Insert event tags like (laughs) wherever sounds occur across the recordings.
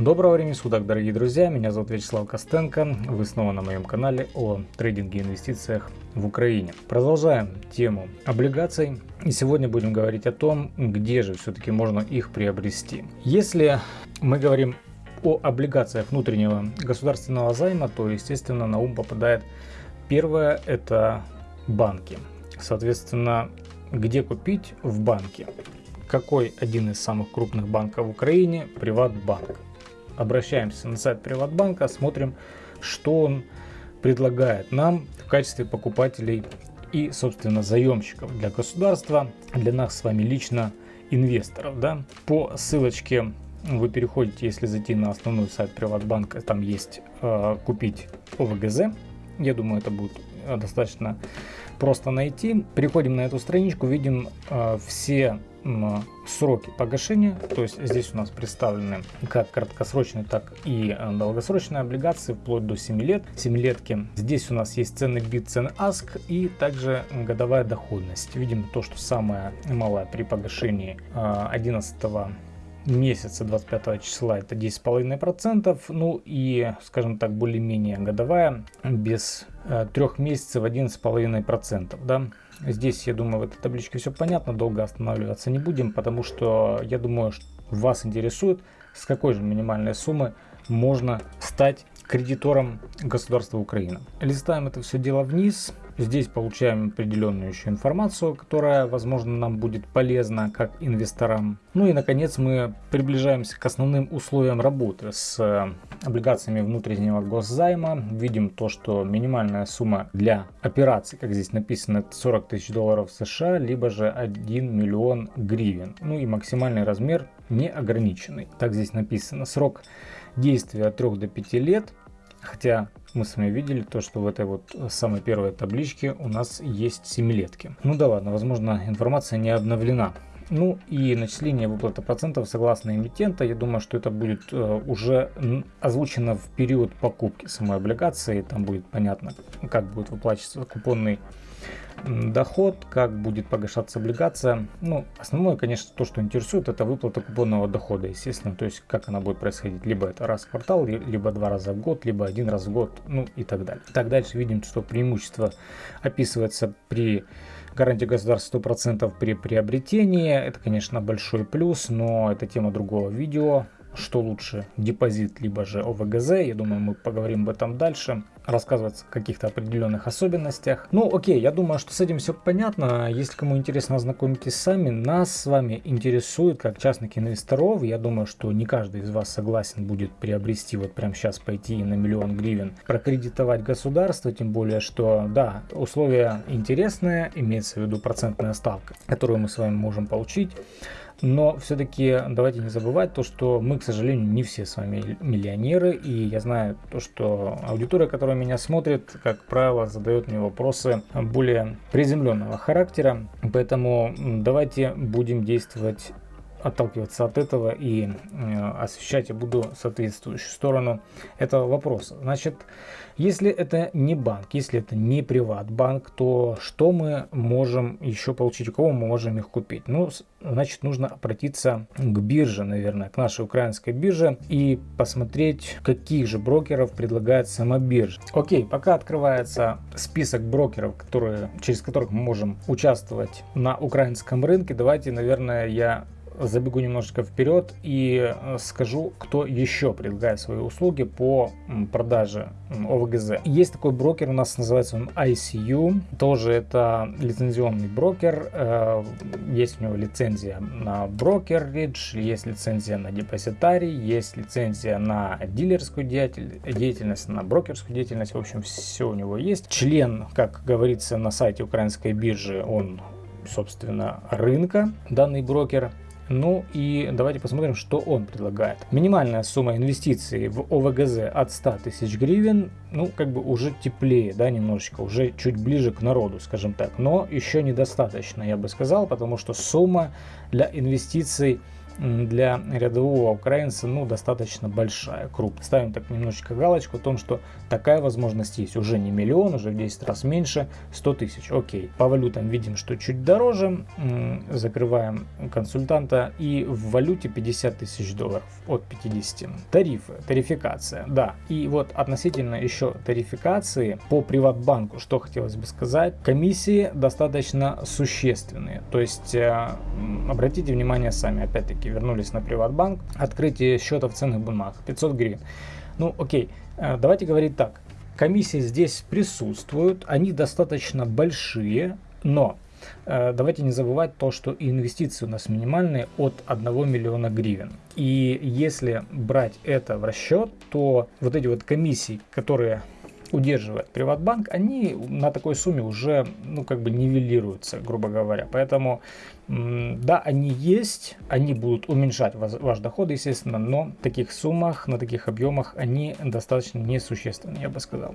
Доброго времени суток, дорогие друзья, меня зовут Вячеслав Костенко, вы снова на моем канале о трейдинге и инвестициях в Украине. Продолжаем тему облигаций и сегодня будем говорить о том, где же все-таки можно их приобрести. Если мы говорим о облигациях внутреннего государственного займа, то естественно на ум попадает первое это банки. Соответственно, где купить в банке? какой один из самых крупных банков в Украине? Приватбанк. Обращаемся на сайт Приватбанка, смотрим, что он предлагает нам в качестве покупателей и, собственно, заемщиков для государства, для нас с вами лично инвесторов. Да? По ссылочке вы переходите, если зайти на основной сайт Приватбанка, там есть э, купить ОВГЗ. Я думаю, это будет достаточно просто найти. Переходим на эту страничку, видим э, все сроки погашения, то есть здесь у нас представлены как краткосрочные, так и э, долгосрочные облигации вплоть до 7 лет, 7 летки. Здесь у нас есть цены бит, цены АСК и также годовая доходность. Видим то, что самая малая при погашении 11 э, месяца 25 числа это 10,5%, ну и, скажем так, более-менее годовая без э, трех месяцев 11,5%, да. Здесь, я думаю, в этой табличке все понятно, долго останавливаться не будем, потому что я думаю, что вас интересует, с какой же минимальной суммы можно стать кредитором государства Украины. Листаем это все дело вниз. Здесь получаем определенную еще информацию, которая, возможно, нам будет полезна как инвесторам. Ну и, наконец, мы приближаемся к основным условиям работы с э, облигациями внутреннего госзайма. Видим то, что минимальная сумма для операций, как здесь написано, это 40 тысяч долларов США, либо же 1 миллион гривен. Ну и максимальный размер неограниченный. Так здесь написано. Срок действия от 3 до 5 лет. Хотя мы с вами видели то, что в этой вот самой первой табличке у нас есть семилетки. Ну да ладно, возможно информация не обновлена. Ну и начисление выплаты процентов согласно эмитента, я думаю, что это будет э, уже озвучено в период покупки самой облигации. Там будет понятно, как будет выплачиваться купонный доход, как будет погашаться облигация. Ну, основное, конечно, то, что интересует, это выплата купонного дохода, естественно. То есть, как она будет происходить. Либо это раз в квартал, либо два раза в год, либо один раз в год, ну и так далее. Так дальше видим, что преимущество описывается при гарантии государства 100% при приобретении. Это, конечно, большой плюс, но это тема другого видео что лучше, депозит либо же ОВГЗ. Я думаю, мы поговорим об этом дальше. Рассказывать о каких-то определенных особенностях. Ну, окей, я думаю, что с этим все понятно. Если кому интересно, ознакомитесь сами. Нас с вами интересует, как частных инвесторов. Я думаю, что не каждый из вас согласен будет приобрести, вот прямо сейчас пойти на миллион гривен, прокредитовать государство. Тем более, что, да, условия интересные, имеется в виду процентная ставка, которую мы с вами можем получить. Но все-таки давайте не забывать то, что мы, к сожалению, не все с вами миллионеры. И я знаю то, что аудитория, которая меня смотрит, как правило, задает мне вопросы более приземленного характера. Поэтому давайте будем действовать отталкиваться от этого и э, освещать я буду соответствующую сторону этого вопроса. Значит, если это не банк, если это не приват-банк, то что мы можем еще получить, у кого мы можем их купить? Ну, значит, нужно обратиться к бирже, наверное, к нашей украинской бирже и посмотреть, каких же брокеров предлагает сама биржа. Окей, пока открывается список брокеров, которые, через которых мы можем участвовать на украинском рынке, давайте, наверное, я забегу немножечко вперед и э, скажу, кто еще предлагает свои услуги по продаже ОВГЗ. Есть такой брокер, у нас называется он ICU, тоже это лицензионный брокер, э, есть у него лицензия на брокеридж, есть лицензия на депозитарий, есть лицензия на дилерскую деятельность, на брокерскую деятельность, в общем, все у него есть. Член, как говорится на сайте украинской биржи, он собственно рынка данный брокер ну и давайте посмотрим, что он предлагает. Минимальная сумма инвестиций в ОВГЗ от 100 тысяч гривен, ну как бы уже теплее, да, немножечко, уже чуть ближе к народу, скажем так. Но еще недостаточно, я бы сказал, потому что сумма для инвестиций для рядового украинца ну, достаточно большая, крупная. Ставим так немножечко галочку о том, что такая возможность есть. Уже не миллион, уже в 10 раз меньше, 100 тысяч. Окей. По валютам видим, что чуть дороже. Закрываем консультанта. И в валюте 50 тысяч долларов от 50. Тарифы, тарификация, да. И вот относительно еще тарификации по Приватбанку, что хотелось бы сказать, комиссии достаточно существенные. То есть э, обратите внимание сами, опять-таки вернулись на Приватбанк, открытие счета в ценных бумагах 500 гривен. Ну окей, э, давайте говорить так. Комиссии здесь присутствуют, они достаточно большие, но э, давайте не забывать то, что инвестиции у нас минимальные от 1 миллиона гривен. И если брать это в расчет, то вот эти вот комиссии, которые удерживает Приватбанк, они на такой сумме уже, ну, как бы нивелируются, грубо говоря. Поэтому, да, они есть, они будут уменьшать ваш, ваш доход, естественно, но в таких суммах, на таких объемах они достаточно несущественны, я бы сказал.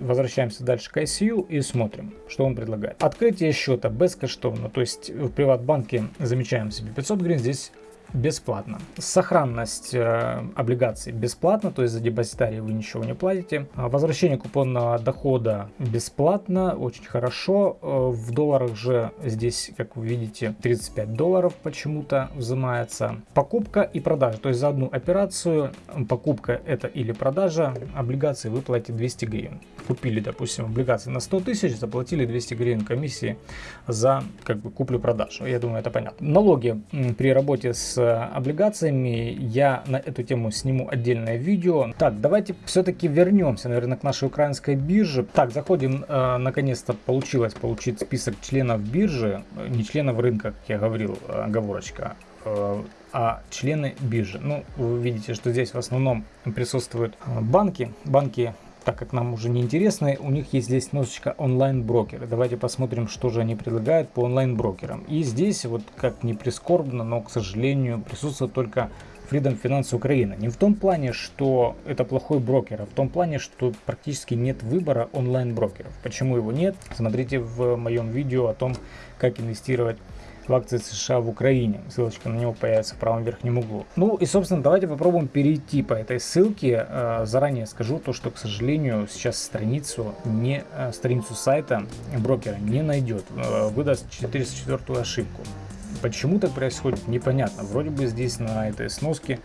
Возвращаемся дальше к ICU и смотрим, что он предлагает. Открытие счета бескоштовно, то есть в Приватбанке замечаем себе 500 гривен, здесь бесплатно. Сохранность э, облигаций бесплатно, то есть за депозитарий вы ничего не платите. А возвращение купонного дохода бесплатно, очень хорошо. Э, в долларах же здесь, как вы видите, 35 долларов почему-то взимается. Покупка и продажа, то есть за одну операцию, покупка это или продажа, облигации вы платите 200 гривен. Купили, допустим, облигации на 100 тысяч, заплатили 200 гривен комиссии за как бы куплю-продажу. Я думаю, это понятно. Налоги при работе с облигациями. Я на эту тему сниму отдельное видео. Так, давайте все-таки вернемся, наверное, к нашей украинской бирже. Так, заходим, э, наконец-то получилось получить список членов биржи, не членов рынка, как я говорил, э, оговорочка, э, а члены биржи. Ну, вы видите, что здесь в основном присутствуют э, банки. Банки так как нам уже не интересно, у них есть здесь немножечко онлайн-брокеры. Давайте посмотрим, что же они предлагают по онлайн-брокерам. И здесь, вот как не прискорбно, но, к сожалению, присутствует только Freedom Finance Украина. Не в том плане, что это плохой брокер, а в том плане, что практически нет выбора онлайн-брокеров. Почему его нет? Смотрите в моем видео о том, как инвестировать в акции США в Украине. Ссылочка на него появится в правом верхнем углу. Ну и, собственно, давайте попробуем перейти по этой ссылке. Э, заранее скажу то, что, к сожалению, сейчас страницу, не, э, страницу сайта брокера не найдет. Э, выдаст 404 ошибку. Почему так происходит, непонятно. Вроде бы здесь на этой сноске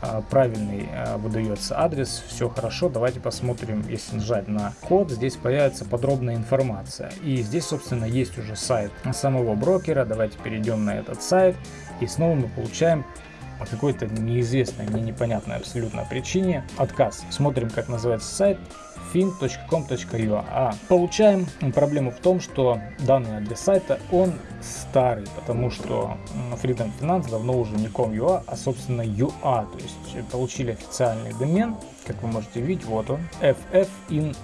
а, правильный а, выдается адрес, все хорошо. Давайте посмотрим, если нажать на код, здесь появится подробная информация. И здесь, собственно, есть уже сайт самого брокера. Давайте перейдем на этот сайт. И снова мы получаем по какой-то неизвестной, мне непонятной абсолютно причине отказ. Смотрим, как называется сайт fin.com.ua. А получаем проблему в том, что данный адрес сайта, он старый, потому что Freedom Finance давно уже не com.ua, а собственно UA, то есть получили официальный домен, как вы можете видеть, вот он, ffin.ua.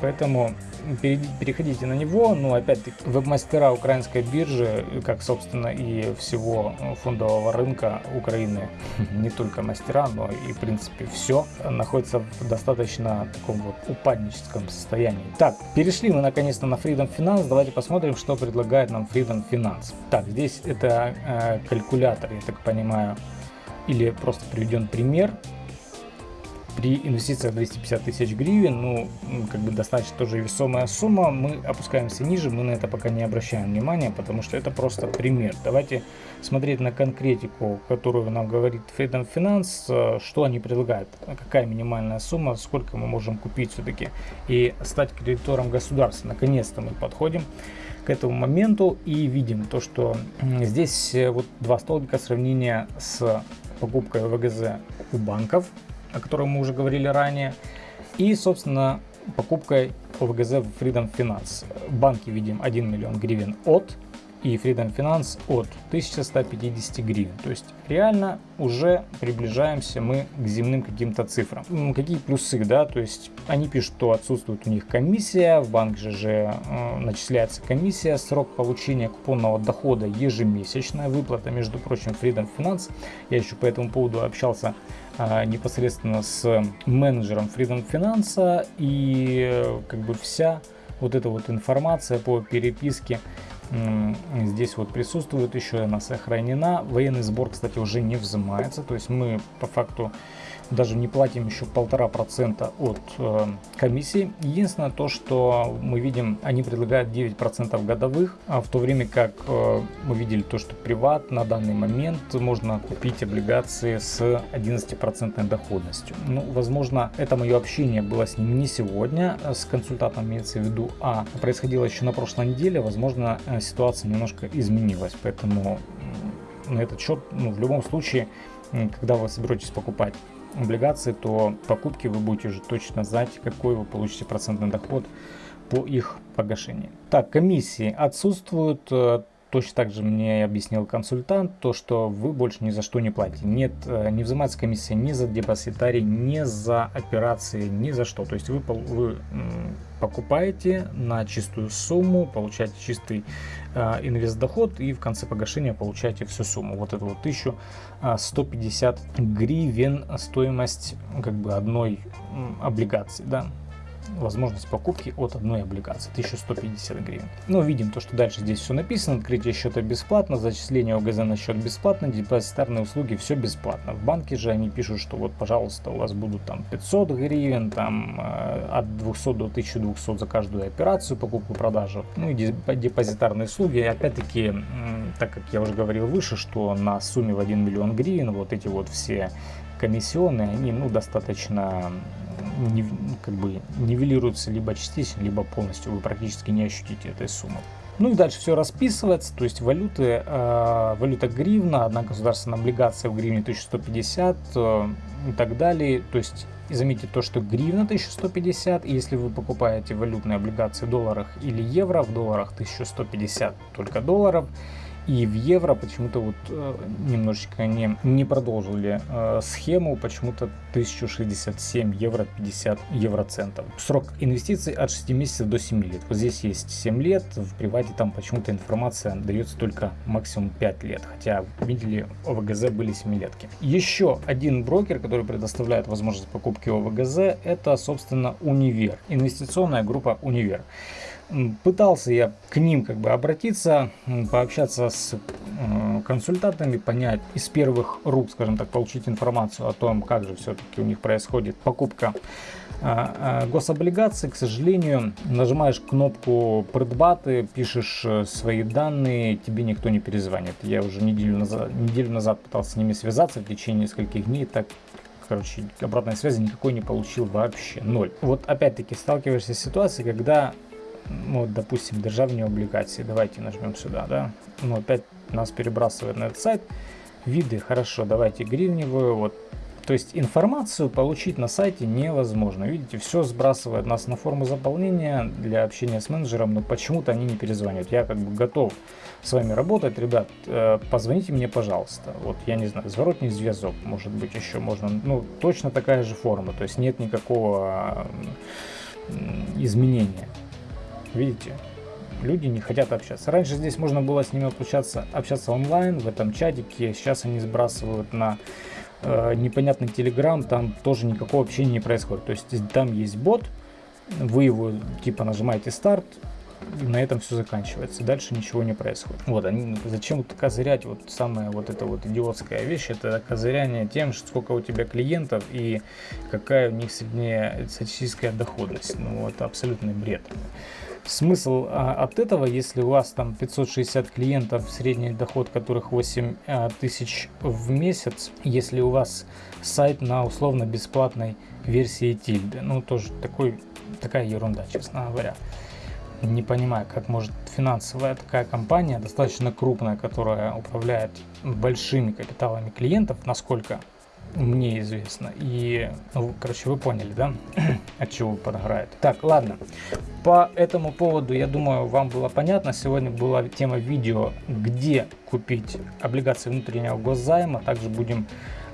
Поэтому переходите на него, но опять-таки веб-мастера украинской биржи, как собственно и всего фондового рынка Украины, (laughs) не только мастера, но и в принципе все, находится в достаточно таком вот упадническом состоянии. Так, перешли мы наконец-то на Freedom Finance, давайте посмотрим, что предлагает нам Freedom Finance. Так, здесь это э, калькулятор, я так понимаю, или просто приведен пример при инвестициях 250 тысяч гривен, ну, как бы достаточно тоже весомая сумма, мы опускаемся ниже, мы на это пока не обращаем внимания, потому что это просто пример. Давайте смотреть на конкретику, которую нам говорит Freedom Finance, э, что они предлагают, какая минимальная сумма, сколько мы можем купить все-таки и стать кредитором государства. Наконец-то мы подходим к этому моменту и видим то, что здесь э, вот два столбика сравнения с покупкой ВГЗ у банков о котором мы уже говорили ранее. И, собственно, покупкой ОВГЗ в Freedom Finance. Банки видим 1 миллион гривен от и Freedom Finance от 1150 гривен. То есть реально уже приближаемся мы к земным каким-то цифрам. Какие плюсы, да, то есть они пишут, что отсутствует у них комиссия, в банк же, э, начисляется комиссия, срок получения купонного дохода ежемесячная, выплата, между прочим, Freedom Finance. Я еще по этому поводу общался э, непосредственно с менеджером Freedom Finance и э, как бы вся вот эта вот информация по переписке здесь вот присутствует, еще она сохранена. Военный сбор, кстати, уже не взимается, то есть мы по факту даже не платим еще полтора процента от э, комиссии. Единственное то, что мы видим, они предлагают 9 процентов годовых, а в то время как э, мы видели то, что приват на данный момент можно купить облигации с 11 процентной доходностью. Ну, возможно, это мое общение было с ним не сегодня, а с консультантом имеется в виду, а происходило еще на прошлой неделе, возможно, э, ситуация немножко изменилась, поэтому на этот счет, ну, в любом случае, когда вы соберетесь покупать облигации, то покупки вы будете уже точно знать, какой вы получите процентный доход по их погашении. Так, комиссии отсутствуют. Э, точно так же мне объяснил консультант, то что вы больше ни за что не платите. Нет, э, не взимается комиссия ни за депозитарий, ни за операции, ни за что. То есть вы, вы покупаете на чистую сумму, получаете чистый э, инвест доход и в конце погашения получаете всю сумму. Вот это вот 1150 гривен стоимость как бы одной облигации, да возможность покупки от одной облигации 1150 гривен. Но видим то, что дальше здесь все написано. Открытие счета бесплатно, зачисление ОГЗ на счет бесплатно, депозитарные услуги все бесплатно. В банке же они пишут, что вот пожалуйста у вас будут там 500 гривен, там э, от 200 до 1200 за каждую операцию, покупку-продажу. Ну и депозитарные услуги. Опять-таки, так как я уже говорил выше, что на сумме в 1 миллион гривен вот эти вот все комиссионные, они ну достаточно как бы нивелируется либо частично, либо полностью. Вы практически не ощутите этой суммы. Ну и дальше все расписывается, то есть валюты, э, валюта гривна, одна государственная облигация в гривне 1150 э, и так далее. То есть и заметьте то, что гривна 1150, и если вы покупаете валютные облигации в долларах или евро, в долларах 1150 только долларов, и в евро почему-то вот э, немножечко не, не продолжили э, схему, почему-то 1067 евро 50 евроцентов. Срок инвестиций от 6 месяцев до 7 лет. Вот здесь есть 7 лет, в привате там почему-то информация дается только максимум 5 лет, хотя видели ОВГЗ были 7 летки. Еще один брокер, который предоставляет возможность покупки ОВГЗ, это собственно Универ, инвестиционная группа Универ. Пытался я к ним как бы обратиться, пообщаться с э, консультантами, понять из первых рук, скажем так, получить информацию о том, как же все-таки у них происходит покупка а, а, гособлигаций. К сожалению, нажимаешь кнопку предбаты, пишешь э, свои данные, тебе никто не перезвонит. Я уже неделю назад, неделю назад пытался с ними связаться в течение нескольких дней, так короче, обратной связи никакой не получил вообще, ноль. Вот опять-таки сталкиваешься с ситуацией, когда ну, вот, допустим, державные облигации. Давайте нажмем сюда, да. Ну, опять нас перебрасывает на этот сайт. Виды, хорошо, давайте гривневую, вот. То есть информацию получить на сайте невозможно. Видите, все сбрасывает нас на форму заполнения для общения с менеджером, но почему-то они не перезванивают. Я как бы готов с вами работать, ребят, э, позвоните мне, пожалуйста. Вот, я не знаю, зворотний зв'язок, может быть, еще можно. Ну, точно такая же форма, то есть нет никакого изменения. Видите? Люди не хотят общаться. Раньше здесь можно было с ними общаться, общаться онлайн, в этом чатике. Сейчас они сбрасывают на э, непонятный телеграм, там тоже никакого общения не происходит. То есть там есть бот, вы его типа нажимаете старт, и на этом все заканчивается. Дальше ничего не происходит. Вот, они, зачем вот козырять, вот самая вот эта вот идиотская вещь, это козыряние тем, сколько у тебя клиентов и какая у них средняя статистическая доходность. Ну, это абсолютный бред. Смысл а, от этого, если у вас там 560 клиентов, средний доход которых 8 а, тысяч в месяц, если у вас сайт на условно бесплатной версии тильды, ну тоже такой, такая ерунда, честно говоря. Не понимаю, как может финансовая такая компания, достаточно крупная, которая управляет большими капиталами клиентов, насколько мне известно. И, ну, короче, вы поняли, да, (clears throat) от чего подгорает. Так, ладно. По этому поводу, я думаю, вам было понятно. Сегодня была тема видео, где купить облигации внутреннего госзайма. Также будем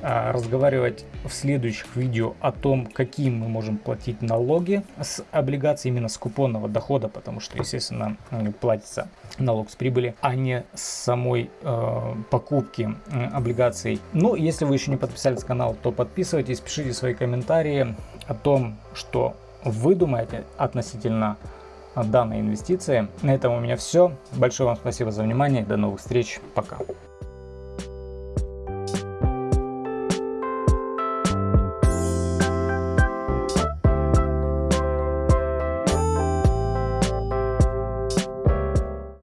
разговаривать в следующих видео о том, какие мы можем платить налоги с облигаций, именно с купонного дохода, потому что, естественно, платится налог с прибыли, а не с самой э, покупки э, облигаций. Ну, если вы еще не подписались на канал, то подписывайтесь, пишите свои комментарии о том, что вы думаете относительно данной инвестиции. На этом у меня все. Большое вам спасибо за внимание. До новых встреч. Пока.